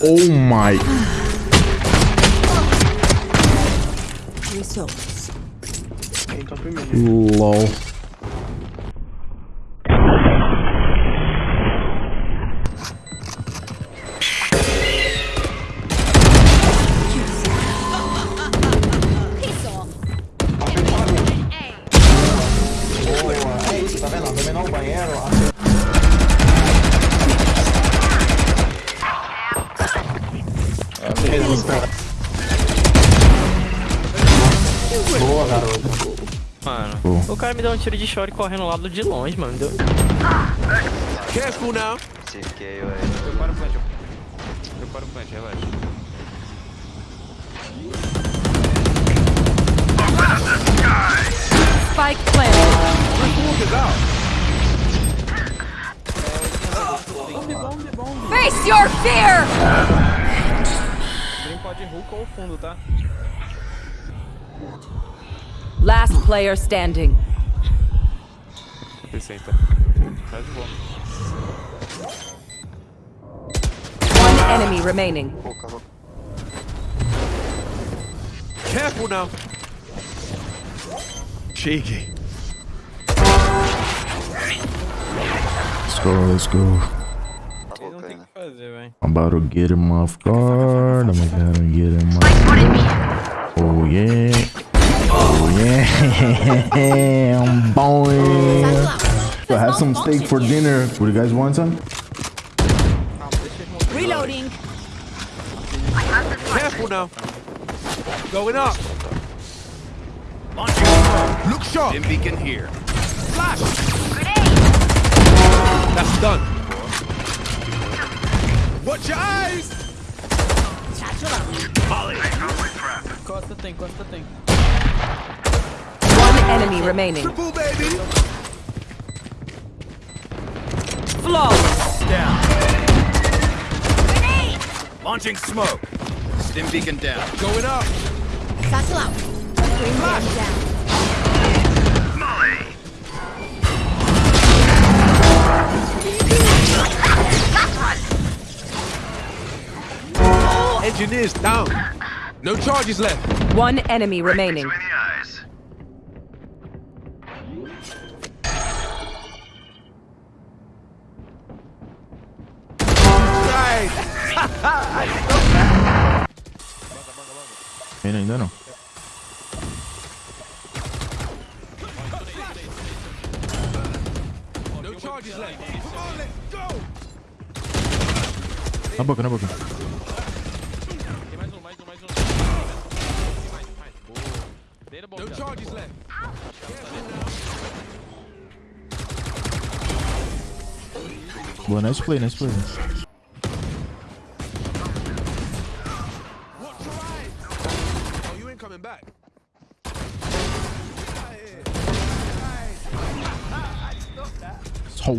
Oh my. Results. Lol. Boa, garoto. Mano, Pô. o cara me deu um tiro de short correndo lá do de longe, mano. Deu... Careful now. Cerquei, ué. Prepara o plant. Prepara o plant, relaxa. Spike planted. Face your fear! Dream pode hook ou fundo, tá? Last player standing. Senta. Faz de boa. One enemy remaining. Careful now. Cheeky. Let's go, let's go. I'm about to get him off guard. I'm gonna get him off. Oh yeah. Oh yeah. Boy. So I have some steak for dinner. Would you guys want some? Reloading. Careful now. Going up. Look sharp. Stim beacon here. Flash. That's done. Watch your eyes. Costa tem, Costa tem. One enemy remaining. Triple baby. Flawless. Launching smoke. Stim beacon down. Going up. Engineers down. No charges left. One enemy remaining. Right. Ainda, ainda não. No charges left. Come on, let's go. Na boca, na boca. Tem mais um, mais um, mais um. Mais, mais. Boa. Beira bom, No viado. charges left. Boa, nice play, nice play. Watch your eyes. Oh,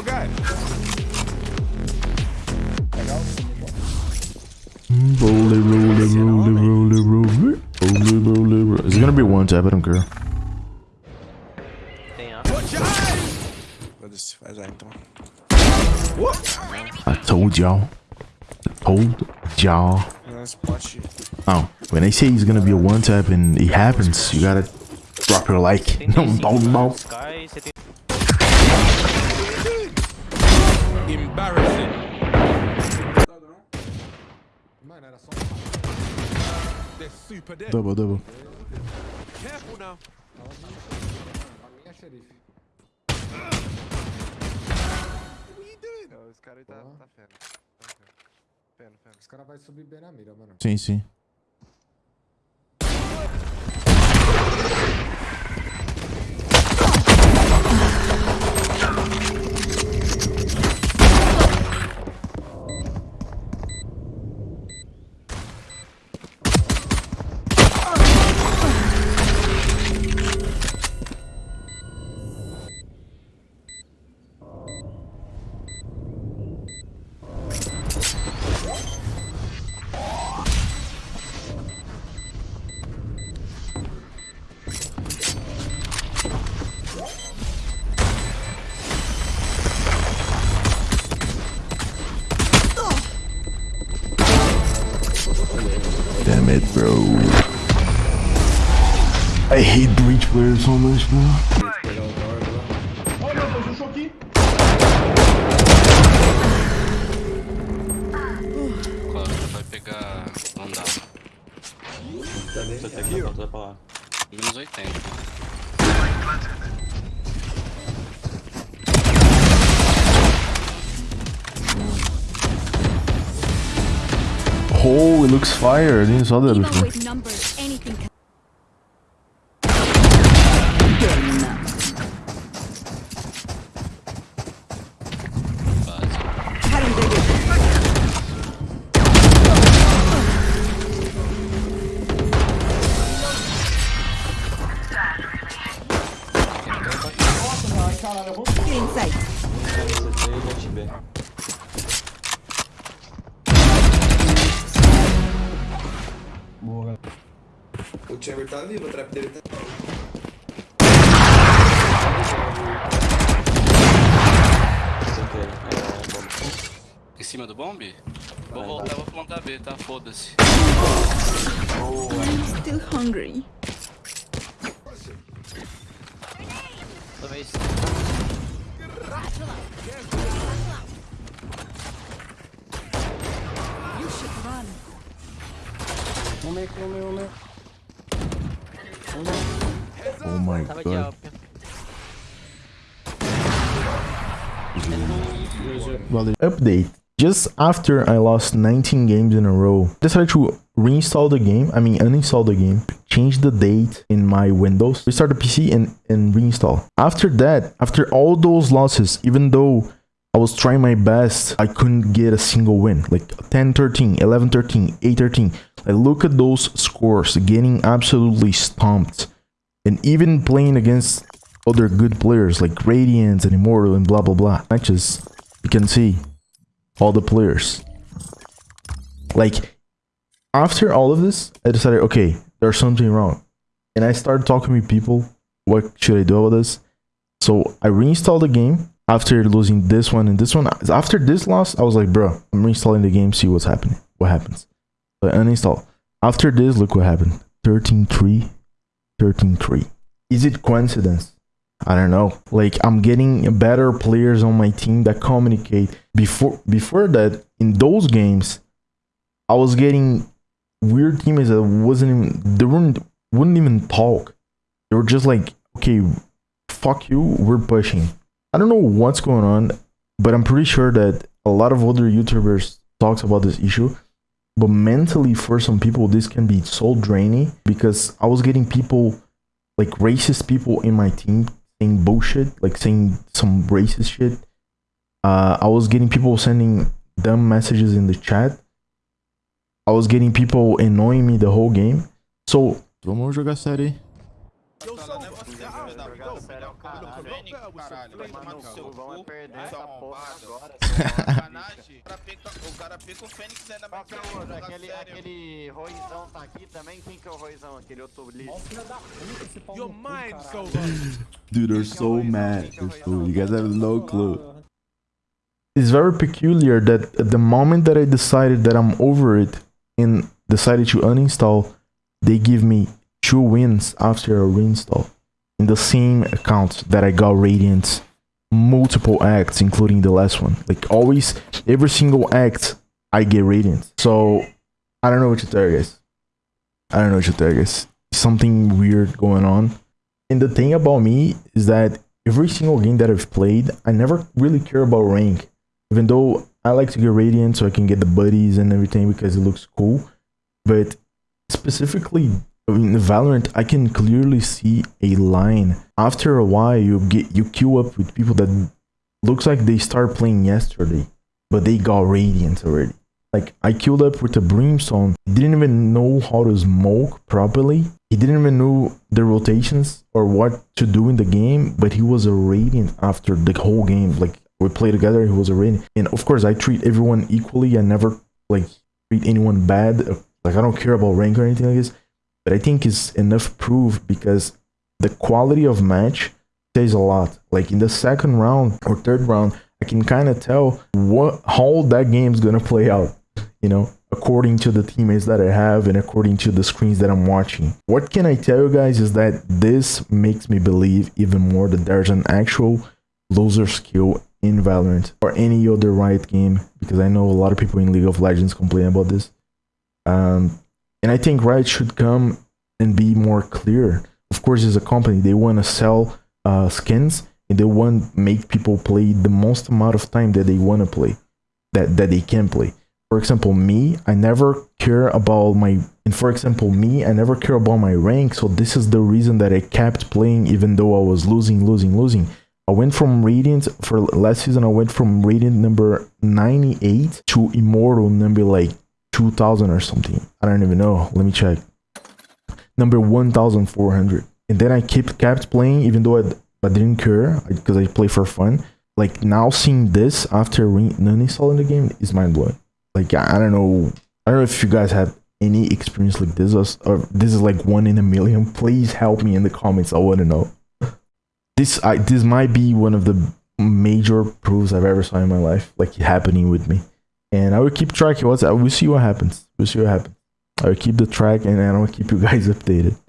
I can't see your guy. Roll it, roll it, roll it, roll it, roll it. Roll it, roll it, roll it. It's gonna be one tap, I don't care. Tem a. Watch your eyes. Foda-se, vai lá então. I told y'all. I told y'all. Oh, when they say he's gonna be a one tap and it happens, you gotta drop your like. No, 35 don't, Double, double. Careful now. What are you doing? Não, Esse cara aí tá, tá feno. Tá feno. Feno, feno. Os caras vão subir bem na mira, mano. Sim, sim. It, bro. I hate breach players so much, bro. Choquei. Claro, vai pegar. Não dá. Você tá aqui, ó? Vai pra lá. Menos 80. Oh, it looks fire. I didn't saw that Even before. O Chamber tá vivo, o trap dele tá. Em cima do bomb? Vou voltar, vou plantar B, tá? Foda-se. still hungry. Talvez. You should run. Um meio, um meio, um meio. Oh my god. alp. Update. Just after I lost 19 games in a row, decided to reinstall the game. I mean, uninstall the game, change the date in my Windows, restart the PC, and, and reinstall. After that, after all those losses, even though I was trying my best, I couldn't get a single win. Like 10 13, 11 13, 8 13. Like, look at those scores, getting absolutely stomped. And even playing against other good players like Radiants and Immortal and blah blah blah matches, you can see all the players. Like after all of this, I decided, okay, there's something wrong, and I started talking with people. What should I do about this? So I reinstalled the game after losing this one and this one. After this loss, I was like, bro, I'm reinstalling the game, see what's happening. What happens? I uninstall. After this, look what happened. 13-3, 13-3. Is it coincidence? I don't know. Like I'm getting better players on my team that communicate. Before before that, in those games, I was getting weird teammates that wasn't even they weren't wouldn't even talk. They were just like, okay, fuck you, we're pushing. I don't know what's going on, but I'm pretty sure that a lot of other YouTubers talks about this issue. But mentally, for some people, this can be so draining because I was getting people like racist people in my team saying bullshit, like saying some racist shit. Uh, I was getting people sending dumb messages in the chat. I was getting people annoying me the whole game. So Vamos jogar série Caralho, vai tomar no seu cu, seu arrombado. Sacanagem. O cara pica o Fênix ainda mais Aquele, aquele Roizão tá aqui também? Quem que é o Roizão? Aquele outro lixo? Your mind so Dude, they're so mad. You guys have no clue. it's very peculiar that at the moment that I decided that I'm over it and decided to uninstall, they give me two wins after a reinstall in the same account that I got Radiant multiple acts including the last one. Like always every single act I get Radiant. so I don't know what to tell you guys I don't know what to tell you guys something weird going on. And the thing about me is that every single game that I've played I never really care about rank. Even though I like to get radiant so I can get the buddies and everything because it looks cool. But specifically in Valorant, I can clearly see a line. After a while, you get you queue up with people that looks like they start playing yesterday, but they got radiant already. Like I queued up with a brimstone. He didn't even know how to smoke properly. He didn't even know the rotations or what to do in the game, but he was a radiant after the whole game. Like we play together, he was a radiant. And of course, I treat everyone equally. I never like treat anyone bad. Like I don't care about rank or anything like this. But I think it's enough proof because the quality of match says a lot. Like in the second round or third round, I can kind of tell what how that game's gonna play out. You know, according to the teammates that I have and according to the screens that I'm watching. What can I tell you guys is that this makes me believe even more that there's an actual loser skill in Valorant or any other Riot game because I know a lot of people in League of Legends complain about this. Um, and I think Riot should come and be more clear. Of course, as a company, they want to sell uh, skins and they want make people play the most amount of time that they want to play, that that they can play. For example, me, I never care about my and for example, me, I never care about my rank. So this is the reason that I kept playing even though I was losing, losing, losing. I went from Radiant for last season. I went from Radiant number 98 to immortal number like 2000 or something. I don't even know. Let me check. Number 1400. And then I kept kept playing even though I, I didn't care because I play for fun. Like now seeing this after uninstalling the game is mind blowing. Like I don't know. I don't know if you guys have any experience like this or, or this is like one in a million. Please help me in the comments. I want to know this I this might be one of the major proofs I've ever saw in my life, like happening with me. And I will keep tracking what's I will see what happens. We'll see what happens. I will keep the track and I will keep you guys updated.